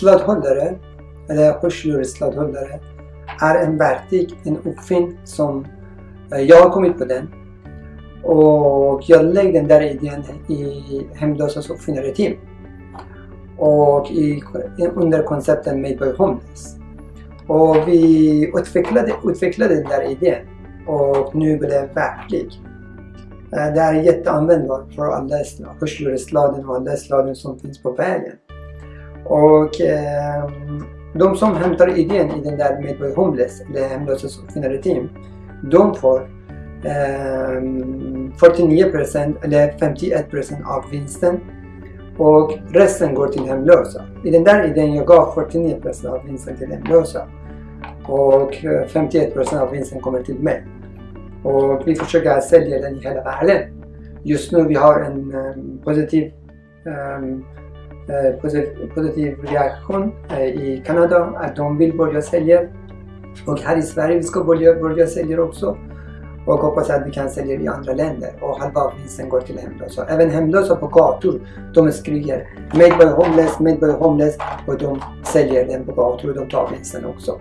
sladdhållare, eller hörselsladdhållare, är en verktyg, en uppfinn som eh, jag har kommit på den. Och jag lägger den där idén i Hemlösas uppfinnare-team. Och i, under konceptet Made by Homeless. Och vi utvecklade, utvecklade den där idén och nu blev det verklig. Eh, det är jätteanvändbart för alla hörselsladen och alla sladen som finns på vägen. Och eh, de som hämtar idén i den där Midway Homeless, eller Hemlösas uppfinnare team, de får eh, 49% eller 51% av vinsten och resten går till hemlösa. I den där idén jag gav 49% av vinsten till hemlösa och eh, 51% av vinsten kommer till mig. Och vi försöker sälja den i hela världen. Just nu vi har en um, positiv, um, Eh, positiv, reaktion eh, i Kanada att de vill börja sälja. Och här i Sverige vi ska börja, börja sälja också. Och hoppas att vi kan sälja i andra länder och halva vinsten går till hemlösa. Även hemlösa på gator, de skriker Made by homeless, made by homeless och de säljer den på gator och de tar vinsten också.